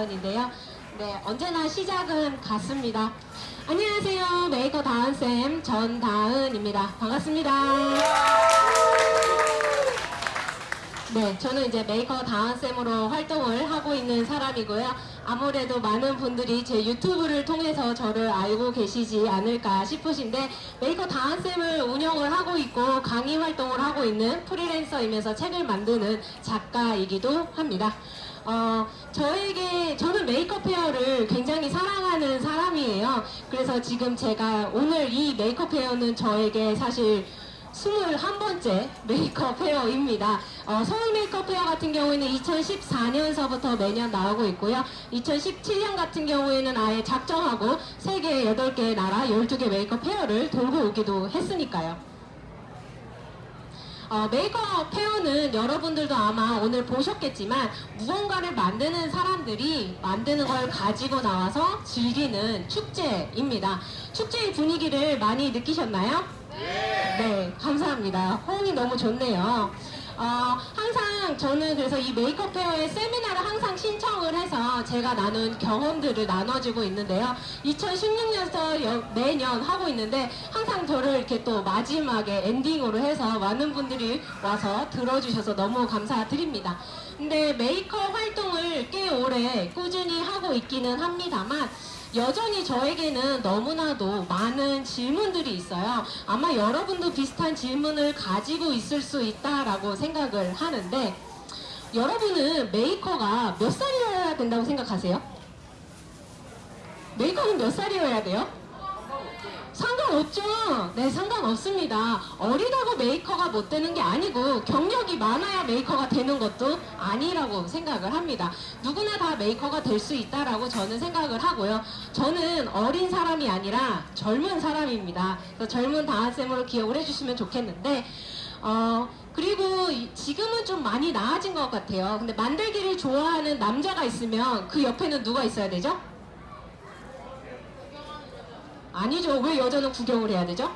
전다은인데요. 네, 언제나 시작은 같습니다. 안녕하세요. 메이커 다은쌤 전다은입니다. 반갑습니다. 네, 저는 이제 메이커 다은쌤으로 활동을 하고 있는 사람이고요. 아무래도 많은 분들이 제 유튜브를 통해서 저를 알고 계시지 않을까 싶으신데 메이커 다은쌤을 운영을 하고 있고 강의 활동을 하고 있는 프리랜서이면서 책을 만드는 작가이기도 합니다. 어, 저에게, 저는 메이크업 헤어를 굉장히 사랑하는 사람이에요. 그래서 지금 제가 오늘 이 메이크업 헤어는 저에게 사실 21번째 메이크업 헤어입니다. 어, 서울 메이크업 헤어 같은 경우에는 2014년서부터 매년 나오고 있고요. 2017년 같은 경우에는 아예 작정하고 세계 8개 나라 12개 메이크업 헤어를 돌고 오기도 했으니까요. 어, Maker Faire는 여러분들도 아마 오늘 보셨겠지만 무언가를 만드는 사람들이 만드는 걸 가지고 나와서 즐기는 축제입니다. 축제의 분위기를 많이 느끼셨나요? 네, 감사합니다. 호응이 너무 좋네요. 어, 항상 저는 그래서 이 Maker Faire의 세미나를 항상 신청을 해서 제가 나눈 경험들을 나눠주고 있는데요. 2016년부터 매년 하고 있는데 항상 저를 이렇게 또 마지막에 엔딩으로 해서 많은 분들이 와서 들어주셔서 너무 감사드립니다. 근데 메이커 활동을 꽤 오래 꾸준히 하고 있기는 합니다만 여전히 저에게는 너무나도 많은 질문들이 있어요. 아마 여러분도 비슷한 질문을 가지고 있을 수 있다라고 생각을 하는데 여러분은 메이커가 몇 살이어야 된다고 생각하세요? 메이커는 몇 살이어야 돼요? 상관없죠. 네, 상관없습니다. 어리다고 메이커가 못 되는 게 아니고 경력이 많아야 메이커가 되는 것도 아니라고 생각을 합니다. 누구나 다 메이커가 될 수 있다라고 저는 생각을 하고요. 저는 어린 사람이 아니라 젊은 사람입니다. 그래서 젊은 다한쌤으로 기억을 해주시면 좋겠는데 어, 그리고 지금은 좀 많이 나아진 것 같아요. 근데 만들기를 좋아하는 남자가 있으면 그 옆에는 누가 있어야 되죠? 아니죠. 왜 여자는 구경을 해야 되죠?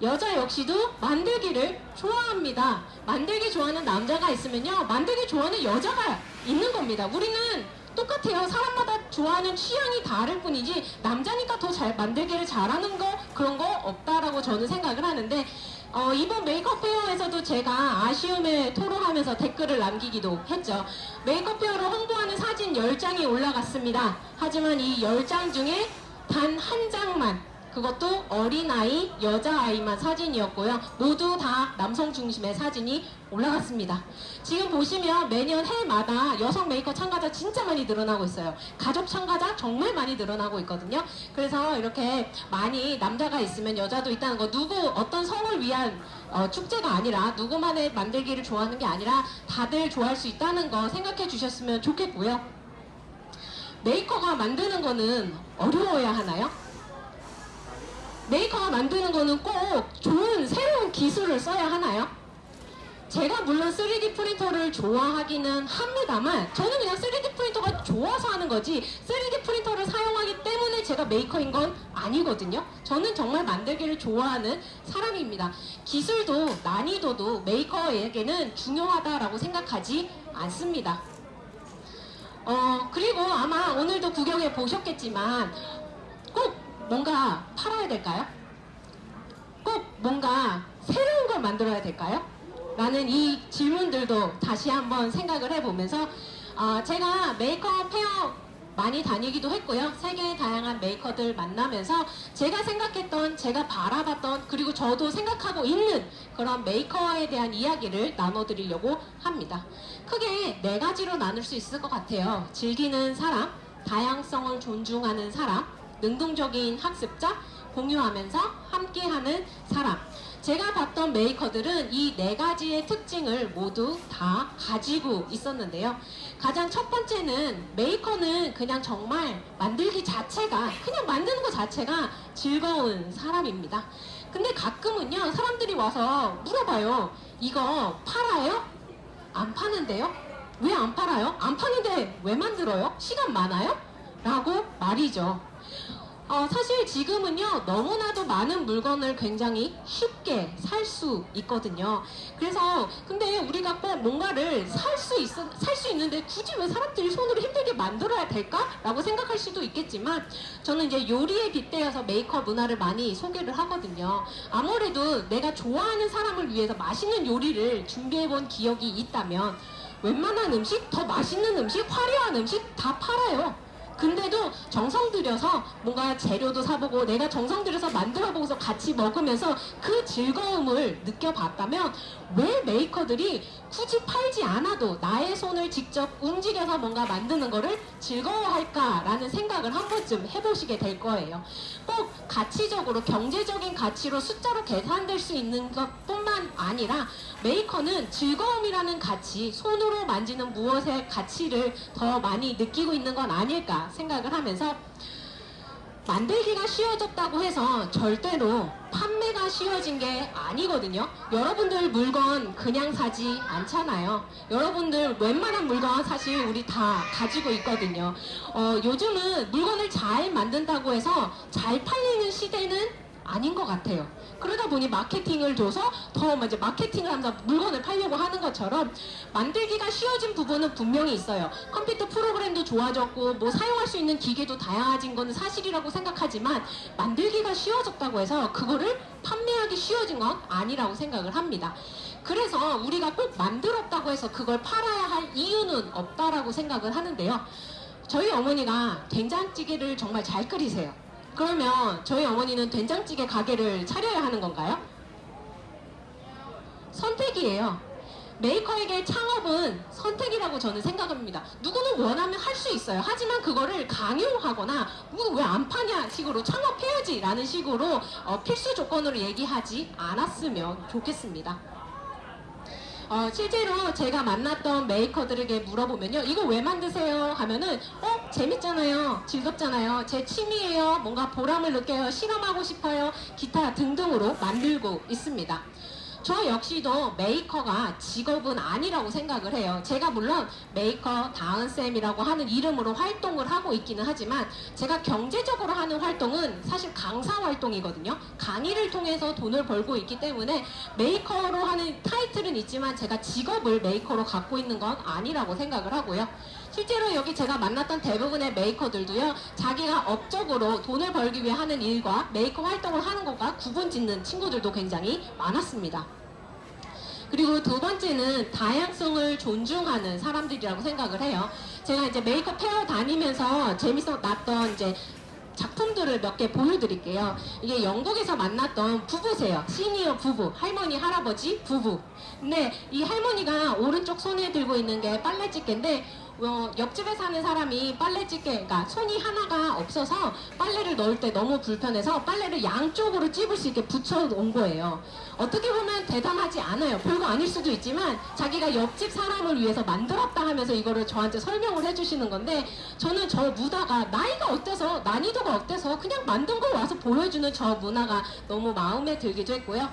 여자 역시도 만들기를 좋아합니다. 만들기 좋아하는 남자가 있으면요. 만들기 좋아하는 여자가 있는 겁니다. 우리는 똑같아요. 사람마다 좋아하는 취향이 다를 뿐이지 남자니까 더 잘 만들기를 잘하는 거 그런 거 없다라고 저는 생각을 하는데 어, 이번 메이크업 페어에서도 제가 아쉬움을 토로하면서 댓글을 남기기도 했죠. 메이크업 페어를 홍보하는 사진 10장이 올라갔습니다. 하지만 이 10장 중에 단 한 장만 그것도 어린아이, 여자아이만 사진이었고요. 모두 다 남성 중심의 사진이 올라갔습니다. 지금 보시면 매년 해마다 여성 메이커 참가자 진짜 많이 늘어나고 있어요. 가족 참가자 정말 많이 늘어나고 있거든요. 그래서 이렇게 많이 남자가 있으면 여자도 있다는 거 누구 어떤 성을 위한 어, 축제가 아니라 누구만의 만들기를 좋아하는 게 아니라 다들 좋아할 수 있다는 거 생각해 주셨으면 좋겠고요. 메이커가 만드는 거는 어려워야 하나요? 메이커가 만드는 거는 꼭 좋은 새로운 기술을 써야 하나요? 제가 물론 3D 프린터를 좋아하기는 합니다만 저는 그냥 3D 프린터가 좋아서 하는 거지 3D 프린터를 사용하기 때문에 제가 메이커인 건 아니거든요. 저는 정말 만들기를 좋아하는 사람입니다. 기술도 난이도도 메이커에게는 중요하다라고 생각하지 않습니다. 어, 그리고 아마 오늘도 구경해 보셨겠지만 꼭 뭔가 팔아야 될까요? 꼭 뭔가 새로운 걸 만들어야 될까요? 라는 이 질문들도 다시 한번 생각을 해보면서 어, 제가 Maker Faire 많이 다니기도 했고요. 세계의 다양한 메이커들 만나면서 제가 생각했던, 제가 바라봤던, 그리고 저도 생각하고 있는 그런 메이커에 대한 이야기를 나눠드리려고 합니다. 크게 네 가지로 나눌 수 있을 것 같아요. 즐기는 사람, 다양성을 존중하는 사람, 능동적인 학습자, 공유하면서 함께하는 사람. 제가 봤던 메이커들은 이 네 가지의 특징을 모두 다 가지고 있었는데요. 가장 첫 번째는 메이커는 그냥 정말 만들기 자체가 그냥 만드는 것 자체가 즐거운 사람입니다. 근데 가끔은요 사람들이 와서 물어봐요. 이거 팔아요? 안 파는데요? 왜 안 팔아요? 안 파는데 왜 만들어요? 시간 많아요? 라고 말이죠. 어, 사실 지금은요 너무나도 많은 물건을 굉장히 쉽게 살 수 있거든요. 그래서 근데 우리가 꼭 뭔가를 살 수 있어 살수 있는데 굳이 왜 사람들이 손으로 힘들게 만들어야 될까?라고 생각할 수도 있겠지만 저는 이제 요리에 빗대어서 메이크업 문화를 많이 소개를 하거든요. 아무래도 내가 좋아하는 사람을 위해서 맛있는 요리를 준비해본 기억이 있다면 웬만한 음식, 더 맛있는 음식, 화려한 음식 다 팔아요. 근데도 정성 들여서 뭔가 재료도 사보고 내가 정성 들여서 만들어보고서 같이 먹으면서 그 즐거움을 느껴봤다면 왜 메이커들이 굳이 팔지 않아도 나의 손을 직접 움직여서 뭔가 만드는 거를 즐거워할까라는 생각을 한 번쯤 해보시게 될 거예요. 꼭 가치적으로 경제적인 가치로 숫자로 계산될 수 있는 것뿐만 아니라 메이커는 즐거움이라는 가치, 손으로 만지는 무엇의 가치를 더 많이 느끼고 있는 건 아닐까 생각을 하면서 만들기가 쉬워졌다고 해서 절대로 판매가 쉬워진 게 아니거든요. 여러분들 물건 그냥 사지 않잖아요. 여러분들 웬만한 물건 사실 우리 다 가지고 있거든요. 어, 요즘은 물건을 잘 만든다고 해서 잘 팔리는 시대는 아닌 것 같아요. 그러다 보니 마케팅을 줘서 더 이제 마케팅을 하면서 물건을 팔려고 하는 것처럼 만들기가 쉬워진 부분은 분명히 있어요. 컴퓨터 프로그램도 좋아졌고 뭐 사용할 수 있는 기계도 다양해진 건 사실이라고 생각하지만 만들기가 쉬워졌다고 해서 그거를 판매하기 쉬워진 건 아니라고 생각을 합니다. 그래서 우리가 꼭 만들었다고 해서 그걸 팔아야 할 이유는 없다라고 생각을 하는데요. 저희 어머니가 된장찌개를 정말 잘 끓이세요. 그러면 저희 어머니는 된장찌개 가게를 차려야 하는 건가요? 선택이에요. 메이커에게 창업은 선택이라고 저는 생각합니다. 누구는 원하면 할 수 있어요. 하지만 그거를 강요하거나 왜 안 파냐 식으로 창업해야지 라는 식으로 어, 필수 조건으로 얘기하지 않았으면 좋겠습니다. 어, 실제로 제가 만났던 메이커들에게 물어보면요. 이거 왜 만드세요? 하면은, 어, 재밌잖아요. 즐겁잖아요. 제 취미예요. 뭔가 보람을 느껴요. 실험하고 싶어요. 기타 등등으로 만들고 있습니다. 저 역시도 메이커가 직업은 아니라고 생각을 해요. 제가 물론 메이커 다은쌤이라고 하는 이름으로 활동을 하고 있기는 하지만 제가 경제적으로 하는 활동은 사실 강사 활동이거든요. 강의를 통해서 돈을 벌고 있기 때문에 메이커로 하는 타이틀은 있지만 제가 직업을 메이커로 갖고 있는 건 아니라고 생각을 하고요. 실제로 여기 제가 만났던 대부분의 메이커들도요, 자기가 업적으로 돈을 벌기 위해 하는 일과 메이커 활동을 하는 것과 구분 짓는 친구들도 굉장히 많았습니다. 그리고 두 번째는 다양성을 존중하는 사람들이라고 생각을 해요. 제가 이제 메이크업 페어 다니면서 재밌어 났던 이제 작품들을 몇 개 보여드릴게요. 이게 영국에서 만났던 부부세요. 시니어 부부, 할머니, 할아버지, 부부. 근데 이 할머니가 오른쪽 손에 들고 있는 게 빨래집게인데 어, 옆집에 사는 사람이 빨래집게, 그러니까 손이 하나가 없어서 빨래를 넣을 때 너무 불편해서 빨래를 양쪽으로 찝을 수 있게 붙여놓은 거예요. 어떻게 보면 대단하지 않아요. 별거 아닐 수도 있지만 자기가 옆집 사람을 위해서 만들었다 하면서 이거를 저한테 설명을 해주시는 건데 저는 저 문화가 나이가 어때서 난이도가 어때서 그냥 만든 걸 와서 보여주는 저 문화가 너무 마음에 들기도 했고요.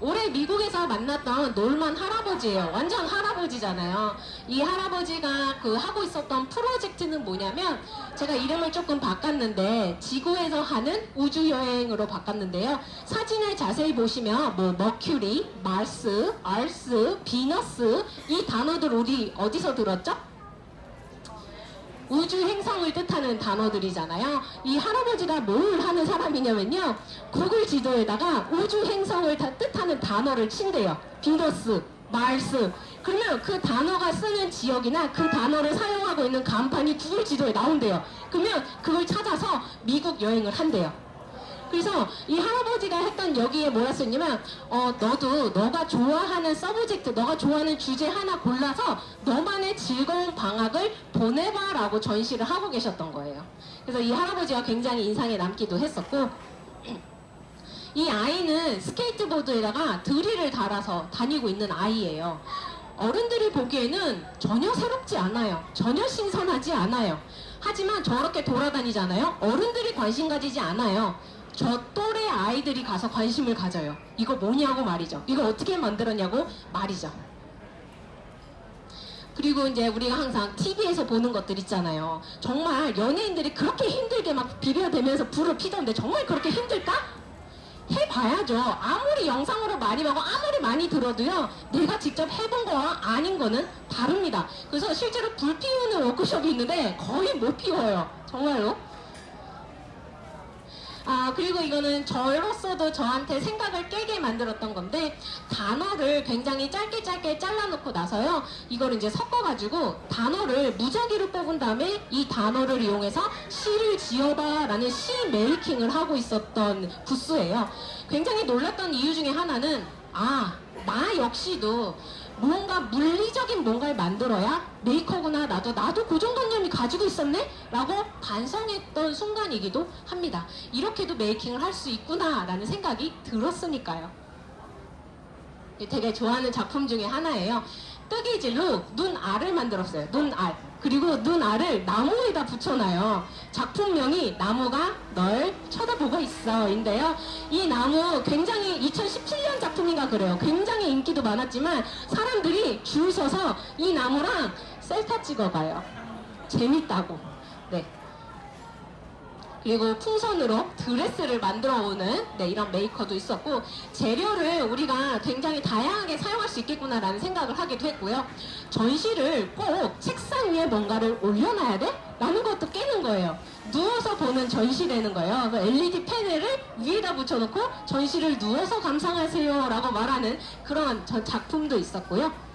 올해 미국에서 만났던 놀만 할아버지예요. 완전 할아버지잖아요. 이 할아버지가 그 하고 있었던 프로젝트는 뭐냐면 제가 이름을 조금 바꿨는데 지구에서 하는 우주 여행으로 바꿨는데요. 사진을 자세히 보시면 뭐 머큐리, 마스, 알스, 비너스 이 단어들 우리 어디서 들었죠? 우주 행성을 뜻하는 단어들이잖아요. 이 할아버지가 뭘 하는 사람이냐면요. 구글 지도에다가 우주 행성을 다 뜻하는 단어를 친대요. 비너스, 마스. 그러면 그 단어가 쓰는 지역이나 그 단어를 사용하고 있는 간판이 구글 지도에 나온대요. 그러면 그걸 찾아서 미국 여행을 한대요. 그래서 이 할아버지가 했던 여기에 뭐라 썼냐면 어 너도 너가 좋아하는 subject 너가 좋아하는 주제 하나 골라서 너만의 즐거운 방학을 보내봐 라고 전시를 하고 계셨던 거예요. 그래서 이 할아버지가 굉장히 인상에 남기도 했었고 이 아이는 스케이트보드에다가 드릴을 달아서 다니고 있는 아이예요. 어른들이 보기에는 전혀 새롭지 않아요. 전혀 신선하지 않아요. 하지만 저렇게 돌아다니잖아요. 어른들이 관심 가지지 않아요. 저 또래 아이들이 가서 관심을 가져요. 이거 뭐냐고 말이죠. 이거 어떻게 만들었냐고 말이죠. 그리고 이제 우리가 항상 TV에서 보는 것들 있잖아요. 정말 연예인들이 그렇게 힘들게 막 비벼대면서 불을 피던데 정말 그렇게 힘들까? 해봐야죠. 아무리 영상으로 많이 보고 아무리 많이 들어도요. 내가 직접 해본 거와 아닌 거는 다릅니다. 그래서 실제로 불 피우는 워크숍이 있는데 거의 못 피워요. 정말로. 아 그리고 이거는 저로서도 저한테 생각을 깨게 만들었던 건데 단어를 굉장히 짧게 짧게 잘라놓고 나서요. 이걸 이제 섞어가지고 단어를 무작위로 뽑은 다음에 이 단어를 이용해서 시를 지어봐 라는 시 메이킹을 하고 있었던 부스예요. 굉장히 놀랐던 이유 중에 하나는 아 나 역시도 무언가 물리적인 뭔가를 만들어야 메이커구나 나도 나도 고정관념이 가지고 있었네? 라고 반성했던 순간이기도 합니다. 이렇게도 메이킹을 할 수 있구나 라는 생각이 들었으니까요. 되게 좋아하는 작품 중에 하나예요 뜨개질로 눈알을 만들었어요. 눈알. 그리고 눈알을 나무에다 붙여놔요. 작품명이 나무가 널 쳐다보고 있어. 인데요. 이 나무 굉장히 2017년 작품인가 그래요. 굉장히 인기도 많았지만 사람들이 줄 서서 이 나무랑 셀카 찍어가요. 재밌다고. 네 그리고 풍선으로 드레스를 만들어 오는 네, 이런 메이커도 있었고 재료를 우리가 굉장히 다양하게 사용할 수 있겠구나라는 생각을 하기도 했고요. 전시를 꼭 책상 위에 뭔가를 올려놔야 돼? 라는 것도 깨는 거예요. 누워서 보는 전시되는 거예요. 그 LED 패널을 위에다 붙여놓고 전시를 누워서 감상하세요 라고 말하는 그런 전 작품도 있었고요.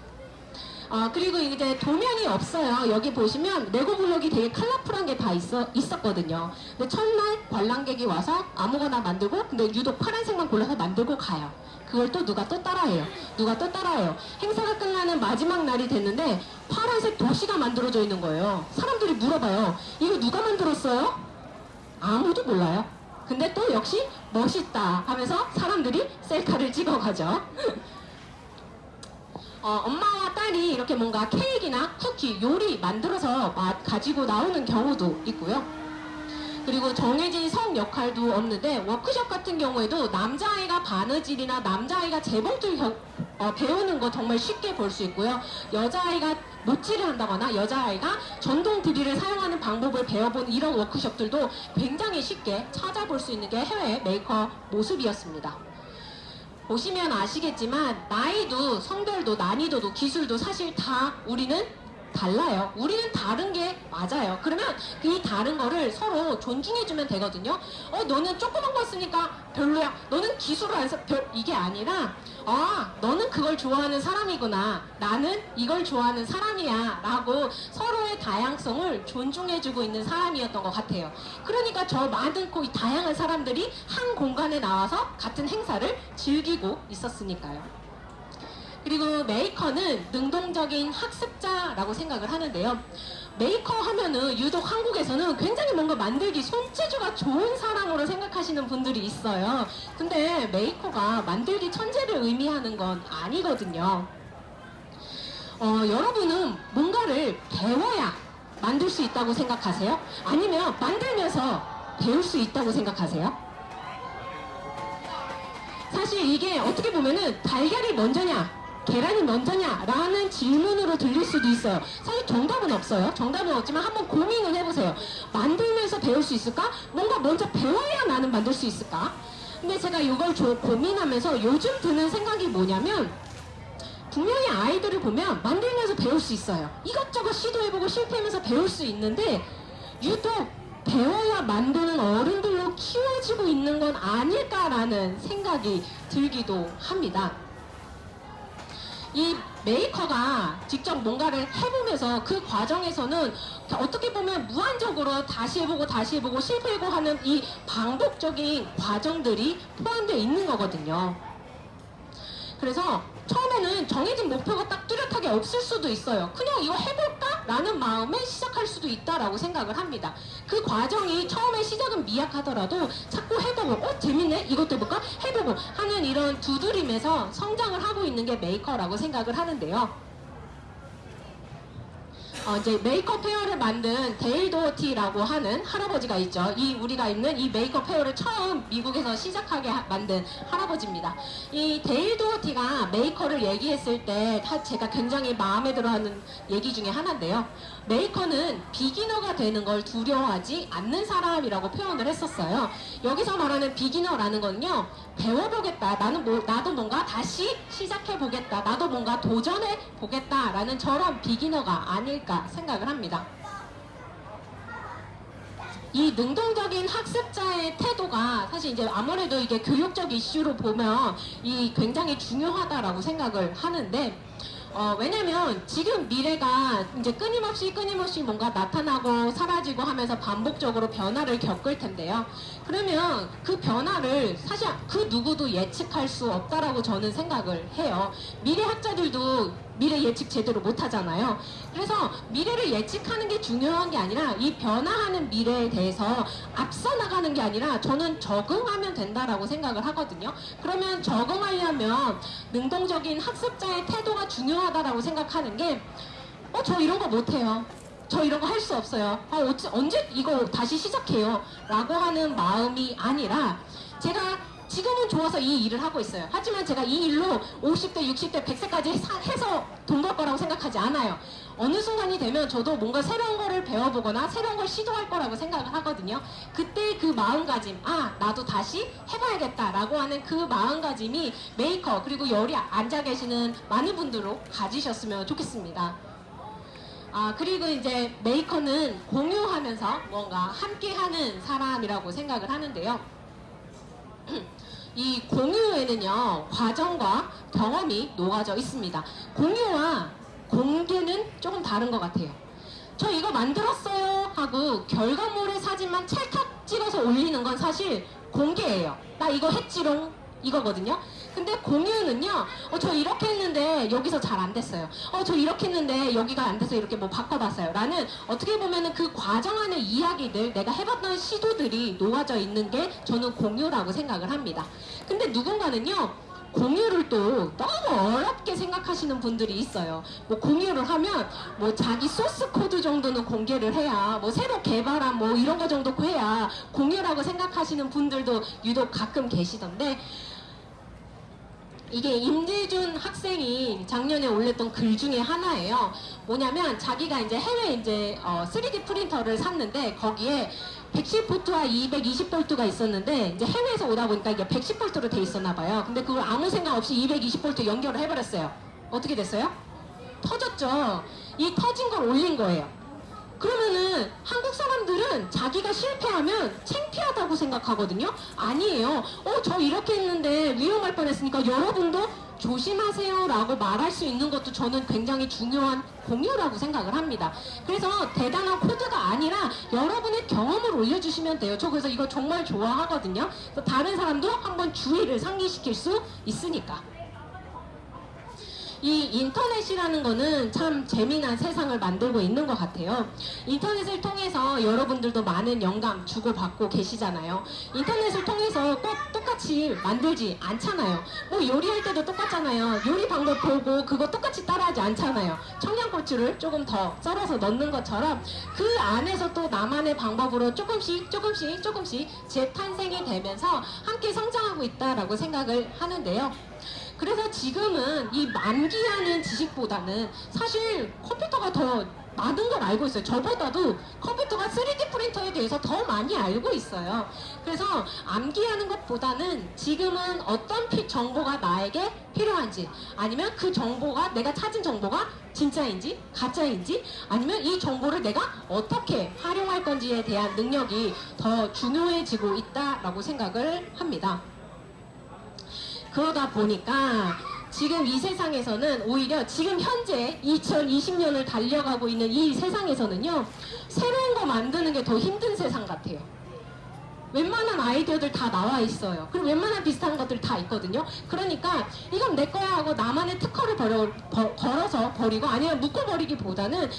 아 그리고 이제 도면이 없어요. 여기 보시면 레고 블록이 되게 컬러풀한 게 다 있어 있었거든요. 근데 첫날 관람객이 와서 아무거나 만들고 근데 유독 파란색만 골라서 만들고 가요. 그걸 또 누가 또 따라해요. 누가 또 따라해요. 행사가 끝나는 마지막 날이 됐는데 파란색 도시가 만들어져 있는 거예요. 사람들이 물어봐요. 이거 누가 만들었어요? 아무도 몰라요. 근데 또 역시 멋있다 하면서 사람들이 셀카를 찍어가죠. 어, 엄마와 딸이 이렇게 뭔가 케이크나 쿠키, 요리 만들어서 마- 가지고 나오는 경우도 있고요. 그리고 정해진 성 역할도 없는데 워크숍 같은 경우에도 남자아이가 바느질이나 남자아이가 재봉틀 겨- 어, 배우는 거 정말 쉽게 볼 수 있고요. 여자아이가 못질을 한다거나 여자아이가 전동 드릴을 사용하는 방법을 배워본 이런 워크숍들도 굉장히 쉽게 찾아볼 수 있는 게 해외 메이커 모습이었습니다. 보시면 아시겠지만 나이도 성별도 난이도도 기술도 사실 다 우리는 달라요. 우리는 다른 게 맞아요. 그러면 이 다른 거를 서로 존중해주면 되거든요. 어, 너는 조그만 거 쓰니까 별로야. 너는 기술을 안 써. 별, 이게 아니라, 아, 너는 그걸 좋아하는 사람이구나. 나는 이걸 좋아하는 사람이야. 라고 서로의 다양성을 존중해주고 있는 사람이었던 것 같아요. 그러니까 저 많은 고 다양한 사람들이 한 공간에 나와서 같은 행사를 즐기고 있었으니까요. 그리고 메이커는 능동적인 학습자라고 생각을 하는데요. 메이커 하면은 유독 한국에서는 굉장히 뭔가 만들기 손재주가 좋은 사람으로 생각하시는 분들이 있어요. 근데 메이커가 만들기 천재를 의미하는 건 아니거든요. 어, 여러분은 뭔가를 배워야 만들 수 있다고 생각하세요? 아니면 만들면서 배울 수 있다고 생각하세요? 사실 이게 어떻게 보면은 달걀이 먼저냐 계란이 먼저냐 라는 질문으로 들릴 수도 있어요 사실 정답은 없어요 정답은 없지만 한번 고민을 해보세요 만들면서 배울 수 있을까? 뭔가 먼저 배워야 나는 만들 수 있을까? 근데 제가 이걸 조- 고민하면서 요즘 드는 생각이 뭐냐면 분명히 아이들을 보면 만들면서 배울 수 있어요 이것저것 시도해보고 실패하면서 배울 수 있는데 유독 배워야 만드는 어른들로 키워지고 있는 건 아닐까라는 생각이 들기도 합니다. 이 메이커가 직접 뭔가를 해보면서 그 과정에서는 어떻게 보면 무한적으로 다시 해보고 다시 해보고 실패하고 하는 이 반복적인 과정들이 포함되어 있는 거거든요. 그래서 처음에는 정해진 목표가 딱 뚜렷하게 없을 수도 있어요. 그냥 이거 해볼까? 라는 마음에 시작할 수도 있다라고 생각을 합니다. 그 과정이 처음에 시작은 미약하더라도 자꾸 해보고, 어, 재밌네? 이것도 해볼까? 해보고 하는 이런 두드림에서 성장을 하고 있는 게 메이커라고 생각을 하는데요. 어, 이제 Maker Faire를 만든 데일 도어티라고 하는 할아버지가 있죠. 이 우리가 있는 이 Maker Faire를 처음 미국에서 시작하게 하- 만든 할아버지입니다. 이 데일 도어티가 메이커를 얘기했을 때다 제가 굉장히 마음에 들어하는 얘기 중에 하나인데요. 메이커는 beginner가 되는 걸 두려워하지 않는 사람이라고 표현을 했었어요. 여기서 말하는 beginner라는 건요, 배워보겠다. 나는 뭐, 나도 뭔가 다시 시작해보겠다. 나도 뭔가 도전해보겠다라는 저런 beginner가 아닐까 생각을 합니다. 이 능동적인 학습자의 태도가 사실 이제 아무래도 이게 교육적 이슈로 보면 이 굉장히 중요하다라고 생각을 하는데 어, 왜냐면 지금 미래가 이제 끊임없이 끊임없이 뭔가 나타나고 사라지고 하면서 반복적으로 변화를 겪을 텐데요. 그러면 그 변화를 사실 그 누구도 예측할 수 없다라고 저는 생각을 해요. 미래 학자들도 미래 예측 제대로 못 하잖아요. 그래서 미래를 예측하는 게 중요한 게 아니라 이 변화하는 미래에 대해서 앞서 나가는 게 아니라 저는 적응하면 된다라고 생각을 하거든요. 그러면 적응하려면 능동적인 학습자의 태도가 중요하다라고 생각하는 게 어, 저 이런 거 못해요. 저 이런 거 할 수 없어요. 아, 언제 이거 다시 시작해요. 라고 하는 마음이 아니라 제가 지금은 좋아서 이 일을 하고 있어요. 하지만 제가 이 일로 50대, 60대, 100세까지 해서 돈 벌 거라고 생각하지 않아요. 어느 순간이 되면 저도 뭔가 새로운 거를 배워보거나 새로운 걸 시도할 거라고 생각을 하거든요. 그때 그 마음가짐, 아, 나도 다시 해봐야겠다 라고 하는 그 마음가짐이 메이커, 그리고 여기 앉아 계시는 많은 분들도 가지셨으면 좋겠습니다. 아, 그리고 이제 메이커는 공유하면서 뭔가 함께하는 사람이라고 생각을 하는데요. 이 공유에는요, 과정과 경험이 녹아져 있습니다. 공유와 공개는 조금 다른 것 같아요. 저 이거 만들었어요 하고 결과물의 사진만 찰칵 찍어서 올리는 건 사실 공개예요. 나 이거 했지롱 이거거든요. 근데 공유는요, 어, 저 이렇게 했는데 여기서 잘 안 됐어요. 어, 저 이렇게 했는데 여기가 안 돼서 이렇게 뭐 바꿔봤어요. 라는 어떻게 보면은 그 과정 안의 이야기들, 내가 해봤던 시도들이 놓아져 있는 게 저는 공유라고 생각을 합니다. 근데 누군가는요, 공유를 또 너무 어렵게 생각하시는 분들이 있어요. 뭐 공유를 하면 뭐 자기 소스 코드 정도는 공개를 해야 뭐 새로 개발한 뭐 이런 거 정도 해야 공유라고 생각하시는 분들도 유독 가끔 계시던데 이게 임재준 학생이 작년에 올렸던 글 중에 하나예요. 뭐냐면 자기가 이제 해외 이제 어, 3D 프린터를 샀는데 거기에 110볼트와 220볼트가 있었는데 이제 해외에서 오다 보니까 이게 110볼트로 돼 있었나 봐요. 근데 그걸 아무 생각 없이 220볼트 연결을 해버렸어요. 어떻게 됐어요? 터졌죠. 이 터진 걸 올린 거예요. 그러면은 한국 사람들은 자기가 실패하면 창피하다고 생각하거든요. 아니에요. 어, 저 이렇게 했는데 위험할 뻔했으니까 여러분도 조심하세요 라고 말할 수 있는 것도 저는 굉장히 중요한 공유라고 생각을 합니다. 그래서 대단한 코드가 아니라 여러분의 경험을 올려주시면 돼요. 저 그래서 이거 정말 좋아하거든요. 다른 사람도 한번 주의를 상기시킬 수 있으니까. 이 인터넷이라는 거는 참 재미난 세상을 만들고 있는 것 같아요. 인터넷을 통해서 여러분들도 많은 영감 주고받고 계시잖아요. 인터넷을 통해서 꼭 똑같이 만들지 않잖아요. 뭐 요리할 때도 똑같잖아요. 요리 방법 보고 그거 똑같이 따라하지 않잖아요. 청양고추를 조금 더 썰어서 넣는 것처럼 그 안에서 또 나만의 방법으로 조금씩 조금씩 조금씩 재탄생이 되면서 함께 성장하고 있다라고 생각을 하는데요. 그래서 지금은 이 만기하는 지식보다는 사실 컴퓨터가 더 많은 걸 알고 있어요. 저보다도 컴퓨터가 3D 프린터에 대해서 더 많이 알고 있어요. 그래서 암기하는 것보다는 지금은 어떤 피- 정보가 나에게 필요한지 아니면 그 정보가 내가 찾은 정보가 진짜인지 가짜인지 아니면 이 정보를 내가 어떻게 활용할 건지에 대한 능력이 더 중요해지고 있다라고 생각을 합니다. 그러다 보니까 지금 이 세상에서는 오히려 지금 현재 2020년을 달려가고 있는 이 세상에서는요 새로운 거 만드는 게 더 힘든 세상 같아요. 웬만한 아이디어들 다 나와 있어요. 그리고 웬만한 비슷한 것들 다 있거든요. 그러니까 이건 내 거야 하고 나만의 특허를 버려, 버- 걸어서 버리고 아니면 묶어버리기보다는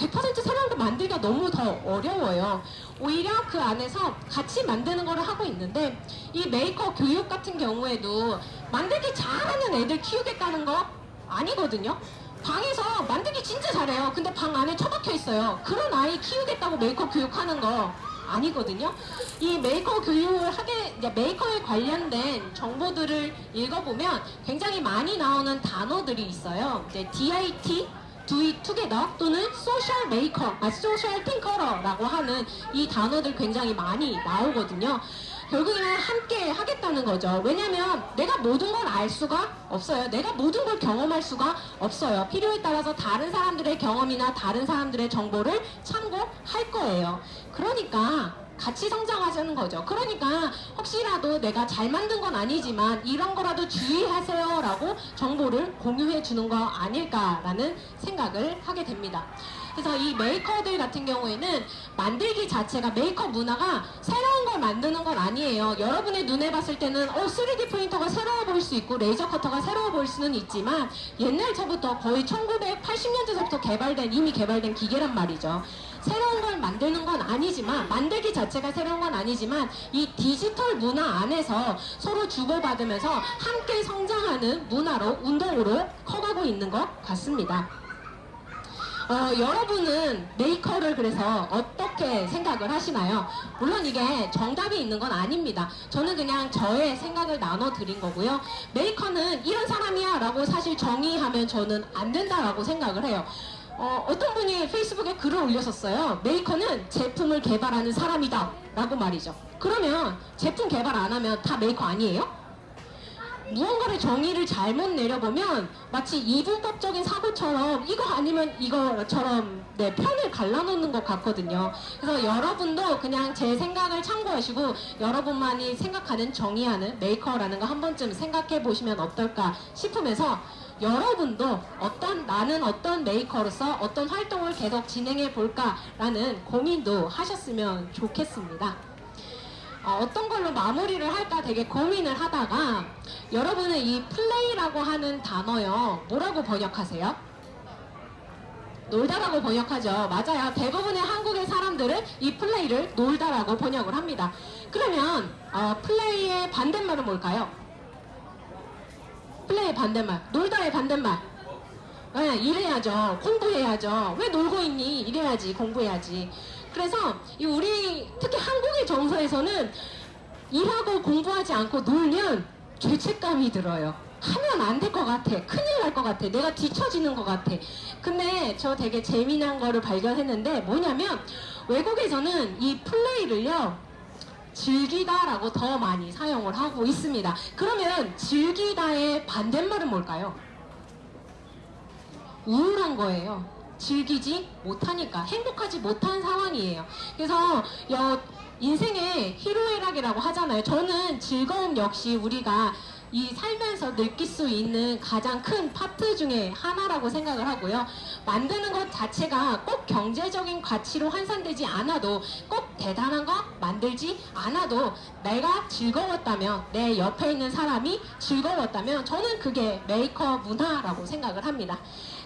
100% 새로운 거 만들기가 너무 더 어려워요. 오히려 그 안에서 같이 만드는 거를 하고 있는데 이 메이커 교육 같은 경우에도 만들기 잘하는 애들 키우겠다는 거 아니거든요. 방에서 만들기 진짜 잘해요. 근데 방 안에 처박혀 있어요. 그런 아이 키우겠다고 메이커 교육하는 거 아니거든요. 이 메이커 교육을 하게, 메이커에 관련된 정보들을 읽어보면 굉장히 많이 나오는 단어들이 있어요. 이제 DIT, It Together 또는 Social Maker, 아, Social Thinker라고 하는 이 단어들 굉장히 많이 나오거든요. 결국에는 함께 하겠다는 거죠. 왜냐면 내가 모든 걸 알 수가 없어요. 내가 모든 걸 경험할 수가 없어요. 필요에 따라서 다른 사람들의 경험이나 다른 사람들의 정보를 참고할 거예요. 그러니까 같이 성장하자는 거죠. 그러니까 혹시라도 내가 잘 만든 건 아니지만 이런 거라도 주의하세요 라고 정보를 공유해 주는 거 아닐까라는 생각을 하게 됩니다. 그래서 이 메이커들 같은 경우에는 만들기 자체가 메이커 문화가 새로운 걸 만드는 건 아니에요. 여러분의 눈에 봤을 때는 어 3D 프린터가 새로워 보일 수 있고 레이저 커터가 새로워 보일 수는 있지만 옛날서부터 거의 1980년대서부터 개발된 이미 개발된 기계란 말이죠. 새로운 걸 만드는 건 아니지만 만들기 자체가 새로운 건 아니지만 이 디지털 문화 안에서 서로 주고받으면서 함께 성장하는 문화로 운동으로 커가고 있는 것 같습니다. 어, 여러분은 메이커를 그래서 어떻게 생각을 하시나요? 물론 이게 정답이 있는 건 아닙니다. 저는 그냥 저의 생각을 나눠 드린 거고요. 메이커는 이런 사람이야 라고 사실 정의하면 저는 안 된다라고 생각을 해요. 어, 어떤 분이 페이스북에 글을 올렸었어요. 메이커는 제품을 개발하는 사람이다. 라고 말이죠. 그러면 제품 개발 안 하면 다 메이커 아니에요? 무언가를 정의를 잘못 내려보면 마치 이분법적인 사고처럼 이거 아니면 이거처럼 네, 편을 갈라놓는 것 같거든요. 그래서 여러분도 그냥 제 생각을 참고하시고 여러분만이 생각하는 정의하는 메이커라는 거 한 번쯤 생각해 보시면 어떨까 싶으면서 여러분도 어떤 나는 어떤 메이커로서 어떤 활동을 계속 진행해 볼까라는 고민도 하셨으면 좋겠습니다. 어떤 걸로 마무리를 할까 되게 고민을 하다가 여러분은 이 플레이라고 하는 단어요 뭐라고 번역하세요? 놀다라고 번역하죠. 맞아요. 대부분의 한국의 사람들은 이 플레이를 놀다라고 번역을 합니다. 그러면 어, 플레이의 반대말은 뭘까요? 플레이의 반대말. 놀다의 반대말. 네, 일해야죠. 공부해야죠. 왜 놀고 있니? 일해야지 공부해야지 그래서 이 우리 특히 한국의 정서에서는 일하고 공부하지 않고 놀면 죄책감이 들어요. 하면 안 될 것 같아. 큰일 날 것 같아. 내가 뒤처지는 것 같아. 근데 저 되게 재미난 거를 발견했는데 뭐냐면 외국에서는 이 플레이를요. 즐기다라고 더 많이 사용을 하고 있습니다. 그러면 즐기다의 반대말은 뭘까요? 우울한 거예요. 즐기지 못하니까 행복하지 못한 상황이에요. 그래서 여, 인생의 희로애락이라고 하잖아요. 저는 즐거움 역시 우리가 이 살면서 느낄 수 있는 가장 큰 파트 중에 하나라고 생각을 하고요. 만드는 것 자체가 꼭 경제적인 가치로 환산되지 않아도 꼭 대단한 거 만들지 않아도 내가 즐거웠다면 내 옆에 있는 사람이 즐거웠다면 저는 그게 메이커 문화라고 생각을 합니다.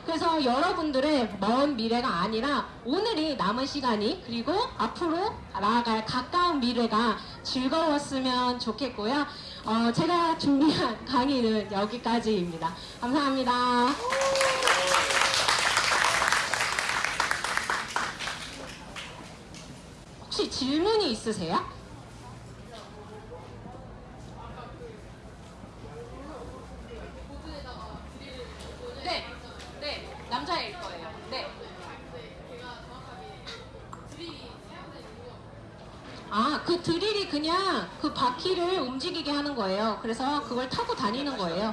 그래서 여러분들의 먼 미래가 아니라 오늘이 남은 시간이 그리고 앞으로 나아갈 가까운 미래가 즐거웠으면 좋겠고요. 어, 제가 준비한 강의는 여기까지입니다. 감사합니다. 혹시 질문이 있으세요? 네, 네, 남자일 거예요. 네. 아, 그 드릴이 그냥 그 바퀴를 움직이게 하는 거예요. 그래서 그걸 타고 다니는 거예요.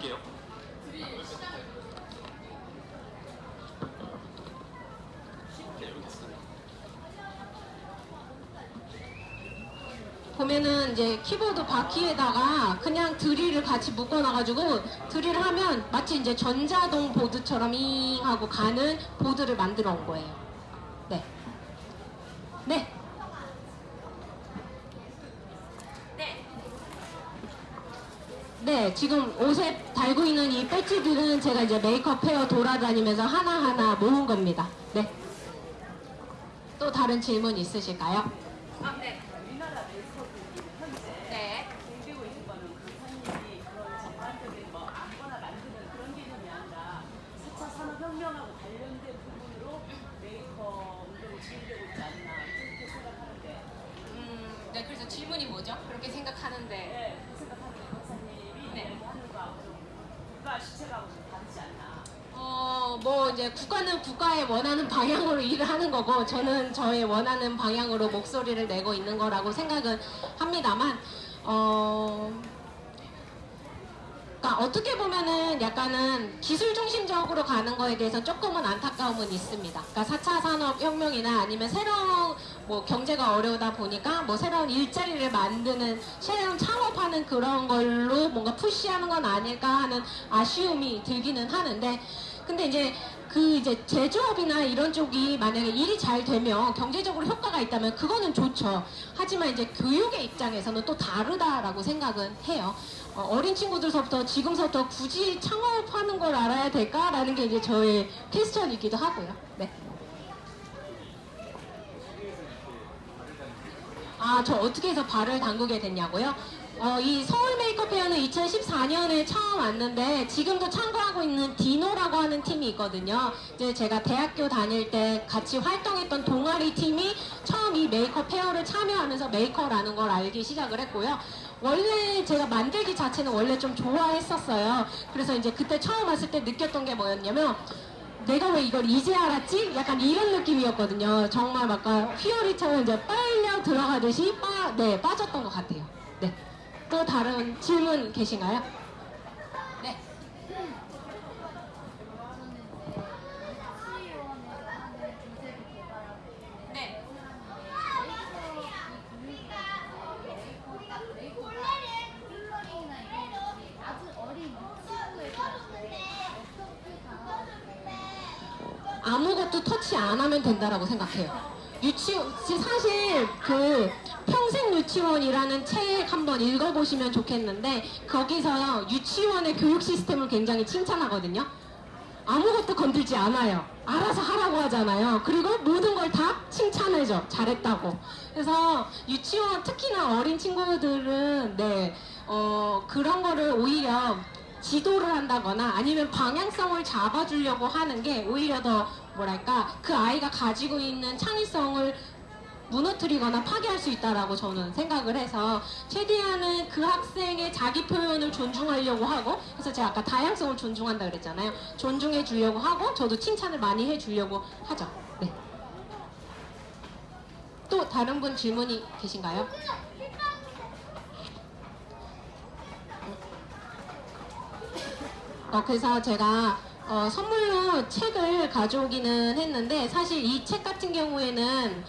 보면은 이제 키보드 바퀴에다가 그냥 드릴을 같이 묶어놔가지고 드릴을 하면 마치 이제 전자동 보드처럼 잉 하고 가는 보드를 만들어 온 거예요. 네. 네. 네, 지금 옷에 달고 있는 이 배지들은 제가 이제 메이크업 헤어 돌아다니면서 하나하나 모은 겁니다. 네. 또 다른 질문 있으실까요? 아, 네. 우리나라 메이커들이 현재 네. 공개고 있는 거는 그 선임이 그런 전반적인 뭐 아무거나 만드는 그런 개념이 아니라 4차 산업혁명하고 거죠? 그렇게 생각하는데 네, 그 생각하기에 박사님이 네. 이야기하는 거하고 좀 국가 시책하고 좀 다르지 않나. 어, 뭐 이제 국가는 국가의 원하는 방향으로 일을 하는 거고 저는 저의 원하는 방향으로 목소리를 내고 있는 거라고 생각은 합니다만 어 그러니까 어떻게 보면은 약간은 기술 중심적으로 가는 거에 대해서 조금은 안타까움은 있습니다. 그러니까 4차 산업혁명이나 아니면 새로운 뭐 경제가 어려우다 보니까 뭐 새로운 일자리를 만드는 새로운 창업하는 그런 걸로 뭔가 푸시하는 건 아닐까 하는 아쉬움이 들기는 하는데 근데 이제 그 이제 제조업이나 이런 쪽이 만약에 일이 잘 되면 경제적으로 효과가 있다면 그거는 좋죠. 하지만 이제 교육의 입장에서는 또 다르다라고 생각은 해요. 어린 친구들서부터 지금서부터 굳이 창업하는 걸 알아야 될까라는 게 이제 저의 question이기도 하고요. 네. 아, 저 어떻게 해서 발을 담그게 됐냐고요? 어, 이 서울 메이커 페어는 2014년에 처음 왔는데 지금도 참가하고 있는 디노라고 하는 팀이 있거든요. 이제 제가 대학교 다닐 때 같이 활동했던 동아리 팀이 처음 이 메이커 페어를 참여하면서 메이커라는 걸 알기 시작을 했고요. 원래 제가 만들기 자체는 원래 좀 좋아했었어요. 그래서 이제 그때 처음 왔을 때 느꼈던 게 뭐였냐면 내가 왜 이걸 이제 알았지? 약간 이런 느낌이었거든요. 정말 막 휘어리처럼 이제 빨려 들어가듯이 빠, 네, 빠졌던 것 같아요. 네. 또 다른 질문 계신가요? 네. 네. 아무것도 터치 안 하면 된다라고 생각해요. 유치원 사실 그 유치원이라는 책 한번 읽어보시면 좋겠는데 거기서 유치원의 교육 시스템을 굉장히 칭찬하거든요. 아무것도 건들지 않아요. 알아서 하라고 하잖아요. 그리고 모든 걸 다 칭찬해줘. 잘했다고. 그래서 유치원 특히나 어린 친구들은 네 어, 그런 거를 오히려 지도를 한다거나 아니면 방향성을 잡아주려고 하는 게 오히려 더 뭐랄까 그 아이가 가지고 있는 창의성을 무너뜨리거나 파괴할 수 있다라고 저는 생각을 해서 최대한은 그 학생의 자기 표현을 존중하려고 하고 그래서 제가 아까 다양성을 존중한다 그랬잖아요. 존중해 주려고 하고 저도 칭찬을 많이 해 주려고 하죠. 네. 또 다른 분 질문이 계신가요? 어, 그래서 제가 어, 선물로 책을 가져오기는 했는데 사실 이 책 같은 경우에는 음,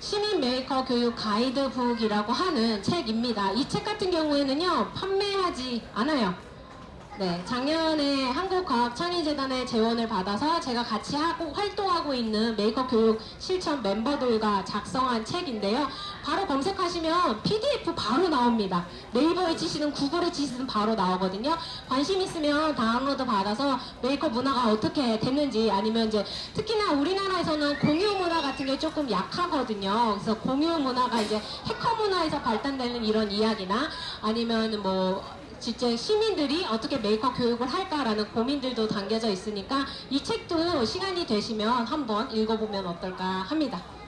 시민 메이커 교육 가이드북이라고 하는 책입니다. 이 책 같은 경우에는요 판매하지 않아요. 네, 작년에 한국과학창의재단의 재원을 받아서 제가 같이 하고 활동하고 있는 메이크업 교육 실천 멤버들과 작성한 책인데요. 바로 검색하시면 PDF 바로 나옵니다. 네이버에 치시든 구글에 치시든 바로 나오거든요. 관심 있으면 다운로드 받아서 메이크업 문화가 어떻게 됐는지 아니면 이제 특히나 우리나라에서는 공유 문화 같은 게 조금 약하거든요. 그래서 공유 문화가 이제 해커 문화에서 발달되는 이런 이야기나 아니면 뭐 실제 시민들이 어떻게 메이크업 교육을 할까라는 고민들도 담겨져 있으니까 이 책도 시간이 되시면 한번 읽어보면 어떨까 합니다.